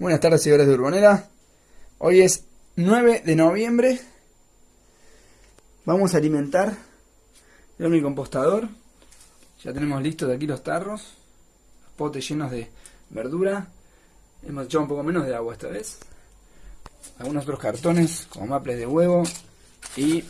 Buenas tardes, señores de Urbonera. Hoy es 9 de noviembre. Vamos a alimentar el compostador. Ya tenemos listos de aquí los tarros, los potes llenos de verdura. Hemos echado un poco menos de agua esta vez. Algunos otros cartones como maples de huevo y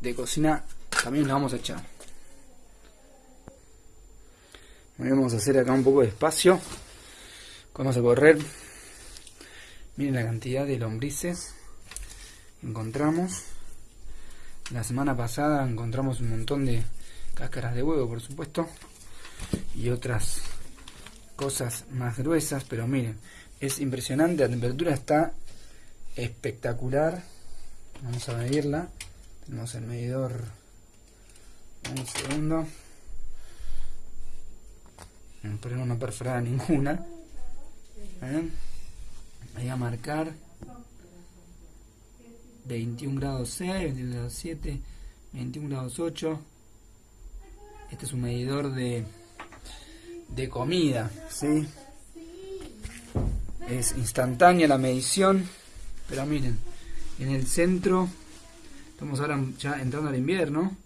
de cocina también los vamos a echar. Vamos a hacer acá un poco de espacio. Vamos a correr. Miren la cantidad de lombrices que encontramos. La semana pasada encontramos un montón de cáscaras de huevo, por supuesto. Y otras cosas más gruesas. Pero miren, es impresionante. La temperatura está espectacular. Vamos a medirla. Tenemos el medidor. Un segundo. Pero no perforada ninguna. ¿Eh? Voy a marcar 21 grados 6, 21 grados 7, 21 grados 8. Este es un medidor de, de comida, ¿sí? Es instantánea la medición, pero miren, en el centro, estamos ahora ya entrando al invierno,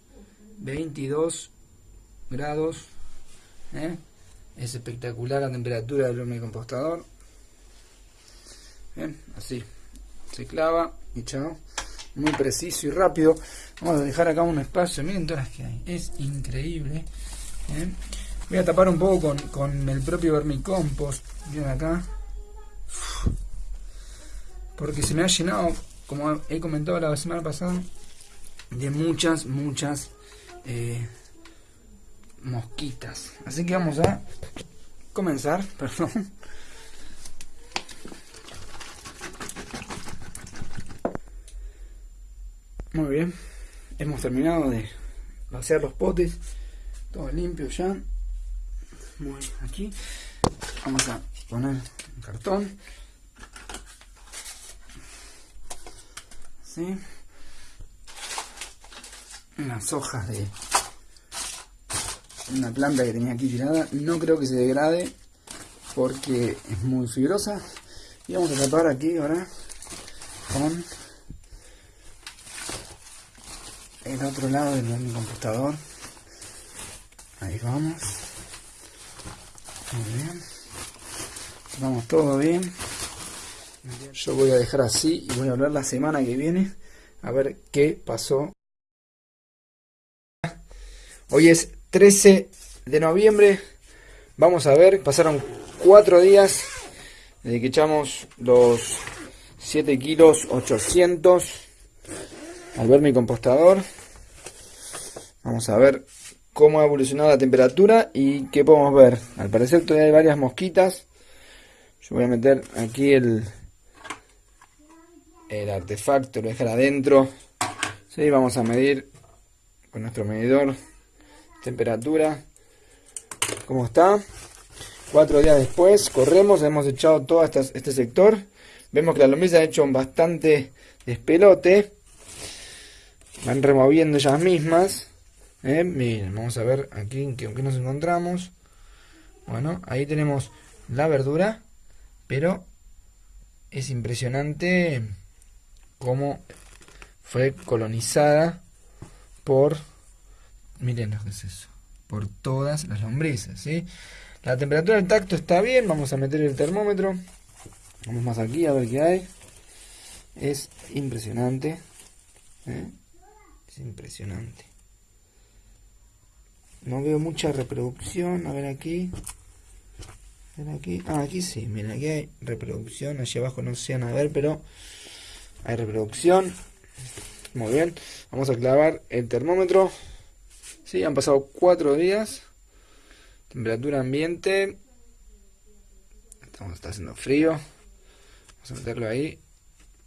22 grados, ¿eh? Es espectacular la temperatura del compostador Así. Se clava y chao. Muy preciso y rápido. Vamos a dejar acá un espacio. Miren todas las que hay. Es increíble. Voy a tapar un poco con, con el propio vermicompost. Miren acá. Porque se me ha llenado, como he comentado la semana pasada, de muchas, muchas eh, mosquitas. Así que vamos a comenzar, perdón. Muy bien, hemos terminado de vaciar los potes, todo limpio ya. Muy aquí. Vamos a poner un cartón. ¿Sí? Unas hojas de una planta que tenía aquí tirada. No creo que se degrade porque es muy fibrosa. Y vamos a tapar aquí ahora con el otro lado de mi computador. Ahí vamos. Bien. Vamos todo bien. Yo voy a dejar así y voy a hablar la semana que viene a ver qué pasó. Hoy es 13 de noviembre. Vamos a ver, pasaron cuatro días desde que echamos los 7 kilos 800 al ver mi compostador. Vamos a ver cómo ha evolucionado la temperatura y qué podemos ver. Al parecer todavía hay varias mosquitas. Yo voy a meter aquí el, el artefacto, lo dejar adentro. Sí, vamos a medir con nuestro medidor temperatura. ¿Cómo está? Cuatro días después, corremos, hemos echado todo este sector. Vemos que las lombrices han hecho bastante despelote. Van removiendo ellas mismas. Eh, miren, vamos a ver aquí en qué, nos encontramos. Bueno, ahí tenemos la verdura, pero es impresionante cómo fue colonizada por, miren lo que es eso, por todas las lombrices, ¿sí? La temperatura del tacto está bien, vamos a meter el termómetro. Vamos más aquí a ver qué hay. Es impresionante. ¿eh? Es impresionante. No veo mucha reproducción. A ver aquí. A aquí. Ah, aquí sí. Miren, aquí hay reproducción. Allí abajo no se van a ver, pero hay reproducción. Muy bien. Vamos a clavar el termómetro. Sí, han pasado cuatro días. Temperatura ambiente. Estamos, está haciendo frío. Vamos a meterlo ahí.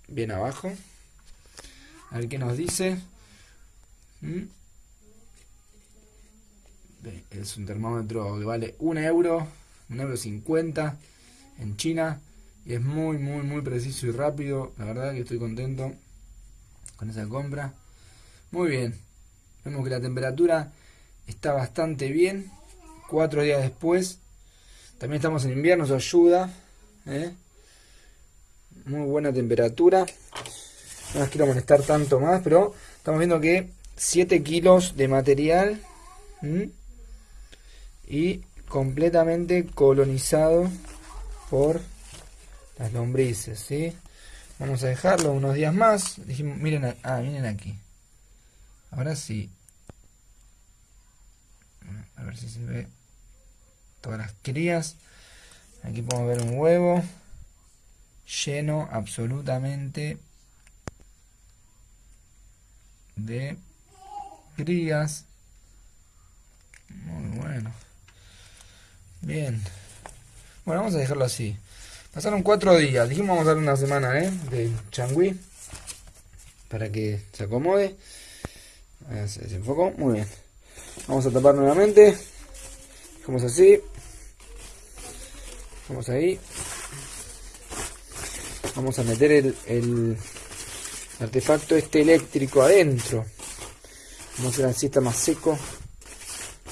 Bien abajo. A ver qué nos dice. ¿Mm? Es un termómetro que vale un euro, un euro cincuenta en China. Y es muy, muy, muy preciso y rápido. La verdad que estoy contento con esa compra. Muy bien. Vemos que la temperatura está bastante bien. Cuatro días después. También estamos en invierno, eso ayuda. ¿eh? Muy buena temperatura. No las quiero molestar tanto más, pero estamos viendo que 7 kilos de material y completamente colonizado por las lombrices, ¿sí? Vamos a dejarlo unos días más. Dijimos, miren, ah, miren aquí. Ahora sí. A ver si se ve todas las crías. Aquí podemos ver un huevo lleno absolutamente de crías. Muy bueno. Bien. Bueno, vamos a dejarlo así. Pasaron cuatro días. Dijimos vamos a darle una semana, ¿eh? De changüí. Para que se acomode. Se desenfocó. Muy bien. Vamos a tapar nuevamente. Dejamos así. Vamos ahí. Vamos a meter el, el artefacto este eléctrico adentro. Vamos a hacer así, está más seco.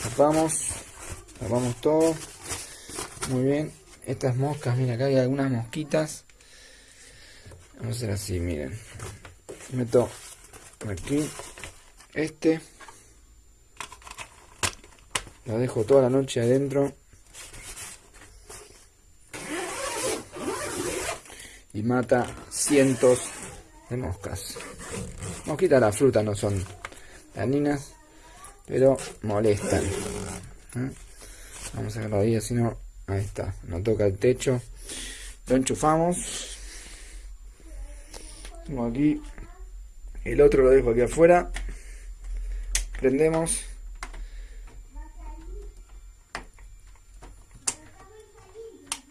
Tapamos. Tapamos todo. Muy bien. Estas moscas, mira, acá hay algunas mosquitas. Vamos a hacer así, miren. Meto aquí este. Lo dejo toda la noche adentro. Y mata cientos de moscas. Mosquitas la fruta no son dañinas, pero molestan. ¿eh? Vamos a sacarlo ahí, así no. Ahí está, no toca el techo. Lo enchufamos. Tengo aquí. El otro lo dejo aquí afuera. Prendemos.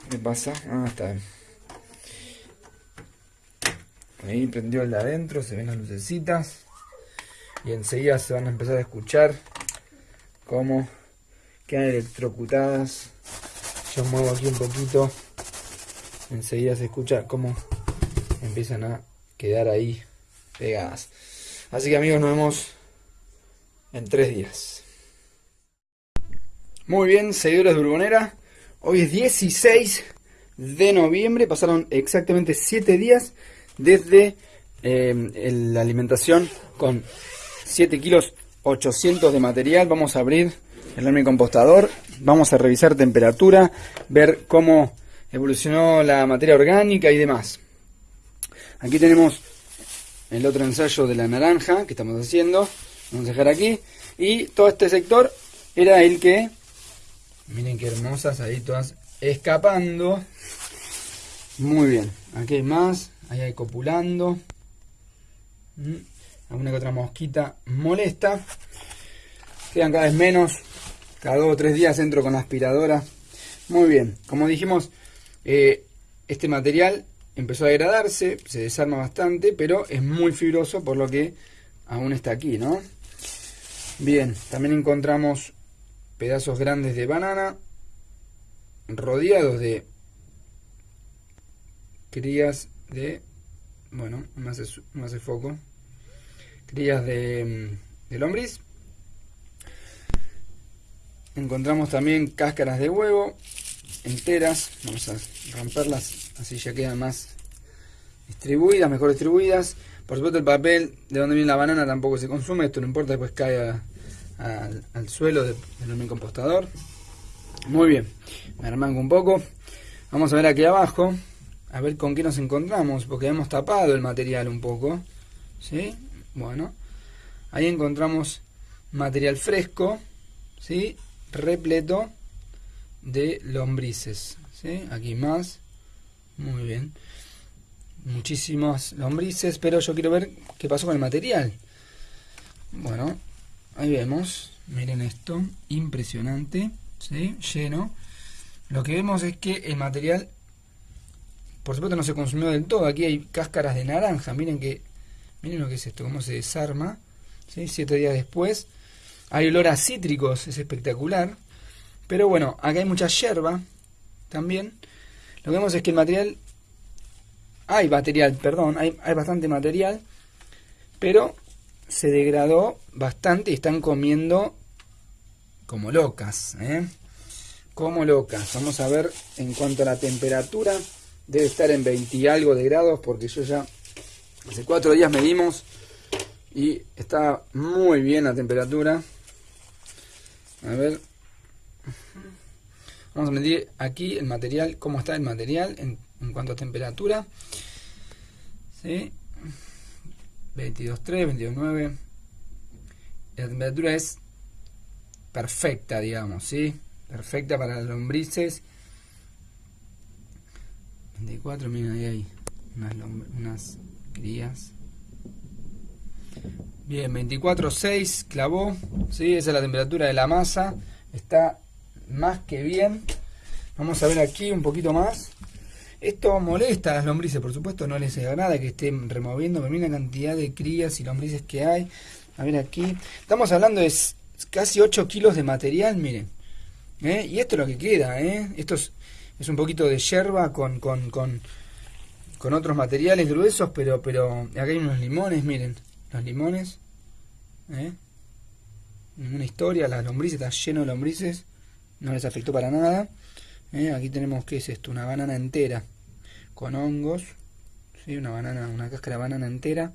¿Qué pasa? Ah, está. Ahí prendió el de adentro, se ven las lucecitas. Y enseguida se van a empezar a escuchar cómo quedan electrocutadas. Yo muevo aquí un poquito. Enseguida se escucha cómo empiezan a quedar ahí pegadas. Así que amigos, nos vemos en tres días. Muy bien, seguidores de Urbonera. Hoy es 16 de noviembre, pasaron exactamente 7 días desde eh, la alimentación con 7 kilos 800 de material. Vamos a abrir el compostador, vamos a revisar temperatura, ver cómo evolucionó la materia orgánica y demás. Aquí tenemos el otro ensayo de la naranja que estamos haciendo. Vamos a dejar aquí. Y todo este sector era el que Miren qué hermosas, ahí todas escapando. Muy bien, aquí hay más, ahí hay copulando. Mm, alguna que otra mosquita molesta. Quedan cada vez menos, cada dos o tres días entro con la aspiradora. Muy bien, como dijimos, eh, este material empezó a degradarse, se desarma bastante, pero es muy fibroso por lo que aún está aquí, ¿no? Bien, también encontramos pedazos grandes de banana rodeados de crías de bueno no hace, no hace foco crías de, de lombriz encontramos también cáscaras de huevo enteras vamos a romperlas así ya quedan más distribuidas mejor distribuidas por supuesto el papel de donde viene la banana tampoco se consume esto no importa después cae al, suelo del compostador. Muy bien, me armanco un poco. Vamos a ver aquí abajo, a ver con qué nos encontramos, porque hemos tapado el material un poco. ¿Sí? Bueno, ahí encontramos material fresco, ¿sí? Repleto de lombrices. ¿sí? Aquí más. Muy bien. Muchísimas lombrices, pero yo quiero ver qué pasó con el material. Bueno, Ahí vemos, miren esto, impresionante, ¿sí? lleno. Lo que vemos es que el material, por supuesto no se consumió del todo. Aquí hay cáscaras de naranja, miren que, miren lo que es esto, cómo se desarma, ¿sí? siete días después. Hay olor a cítricos, es espectacular. Pero bueno, acá hay mucha hierba también. Lo que vemos es que el material, hay material, perdón, hay, hay bastante material, pero se degradó bastante y están comiendo como locas, ¿eh? Como locas. Vamos a ver en cuanto a la temperatura debe estar en 20 y algo de grados porque yo ya hace cuatro días medimos y está muy bien la temperatura. A ver. Vamos a medir aquí el material, cómo está el material en, en cuanto a temperatura. ¿Sí? 22.3, 22.9. La temperatura es perfecta, digamos, ¿sí? Perfecta para las lombrices. 24, miren ahí hay unas, unas crías. Bien, 24.6 clavó, ¿sí? Esa es la temperatura de la masa. Está más que bien. Vamos a ver aquí un poquito más. Esto molesta a las lombrices, por supuesto, no les agrada que estén removiendo, pero miren la cantidad de crías y lombrices que hay. A ver aquí. Estamos hablando de casi 8 kilos de material, miren. ¿eh? Y esto es lo que queda, ¿eh? Esto es, un poquito de yerba con, con, con, con, otros materiales gruesos, pero, pero acá hay unos limones, miren. Los limones. ¿eh? Ninguna historia, las lombrices, está lleno de lombrices. No les afectó para nada. ¿Eh? Aquí tenemos, ¿qué es esto? Una banana entera con hongos. ¿sí? Una banana, una cáscara de banana entera.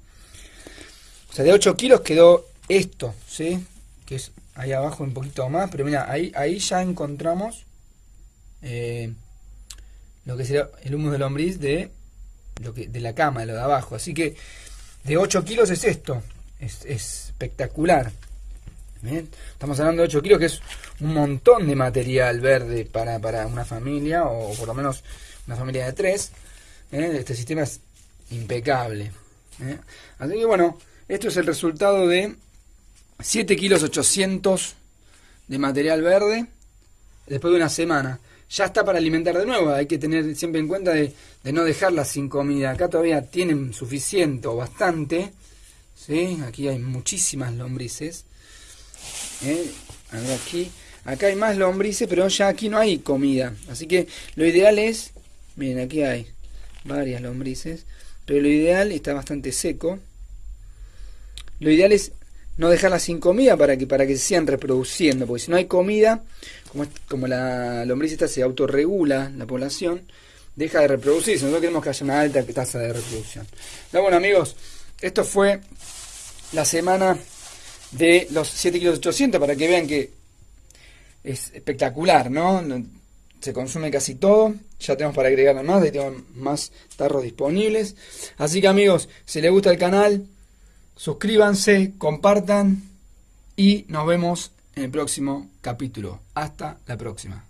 O sea, de 8 kilos quedó esto, ¿sí? Que es ahí abajo un poquito más. Pero mira, ahí, ahí ya encontramos eh, lo que será el humus de lombriz de, lo que, de la cama, de lo de abajo. Así que de 8 kilos es esto. Es, es espectacular. Estamos hablando de 8 kilos, que es un montón de material verde para, para una familia, o por lo menos una familia de 3. ¿eh? Este sistema es impecable. ¿eh? Así que bueno, esto es el resultado de 7 kilos 800 de material verde después de una semana. Ya está para alimentar de nuevo, hay que tener siempre en cuenta de, no dejarla sin comida. Acá todavía tienen suficiente o bastante. ¿sí? Aquí hay muchísimas lombrices. ¿eh? aquí, acá hay más lombrices, pero ya aquí no hay comida. Así que lo ideal es, miren, aquí hay varias lombrices, pero lo ideal está bastante seco. Lo ideal es no dejarlas sin comida para que para que se sigan reproduciendo, porque si no hay comida, como, la lombriz esta se autorregula la población, deja de reproducirse. Nosotros queremos que haya una alta tasa de reproducción. bueno amigos, esto fue la semana de los 7 kilos 800 para que vean que es espectacular, ¿no? Se consume casi todo. Ya tenemos para agregar más, ahí tenemos más tarros disponibles. Así que amigos, si les gusta el canal, suscríbanse, compartan y nos vemos en el próximo capítulo. Hasta la próxima.